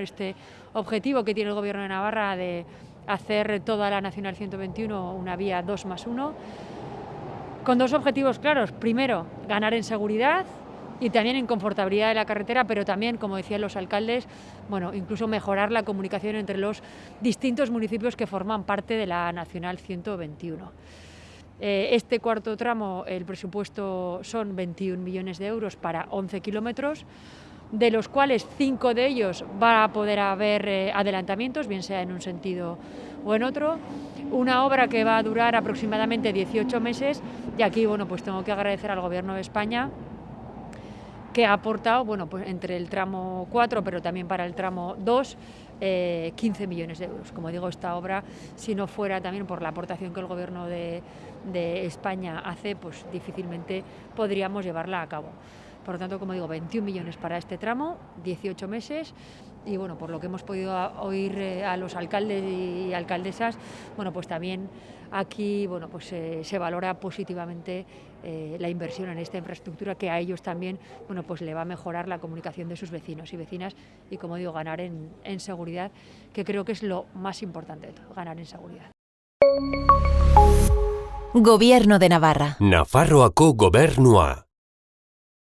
Este objetivo que tiene el Gobierno de Navarra de hacer toda la Nacional 121 una vía 2 más 1, con dos objetivos claros. Primero, ganar en seguridad y también en confortabilidad de la carretera, pero también, como decían los alcaldes, bueno, incluso mejorar la comunicación entre los distintos municipios que forman parte de la Nacional 121. Eh, este cuarto tramo, el presupuesto son 21 millones de euros para 11 kilómetros, de los cuales cinco de ellos va a poder haber eh, adelantamientos, bien sea en un sentido o en otro. Una obra que va a durar aproximadamente 18 meses y aquí bueno, pues tengo que agradecer al Gobierno de España que ha aportado, bueno, pues entre el tramo 4, pero también para el tramo 2, 15 eh, millones de euros. Como digo, esta obra, si no fuera también por la aportación que el Gobierno de, España hace, pues difícilmente podríamos llevarla a cabo. Por lo tanto, como digo, 21 millones para este tramo, 18 meses y bueno, por lo que hemos podido oír eh, a los alcaldes y alcaldesas, bueno, pues también aquí bueno, pues, eh, se valora positivamente eh, la inversión en esta infraestructura que a ellos también bueno, pues le va a mejorar la comunicación de sus vecinos y vecinas y, como digo, ganar en, en seguridad, que creo que es lo más importante de todo, ganar en seguridad. Gobierno de Navarra. Nafarroako gobernua.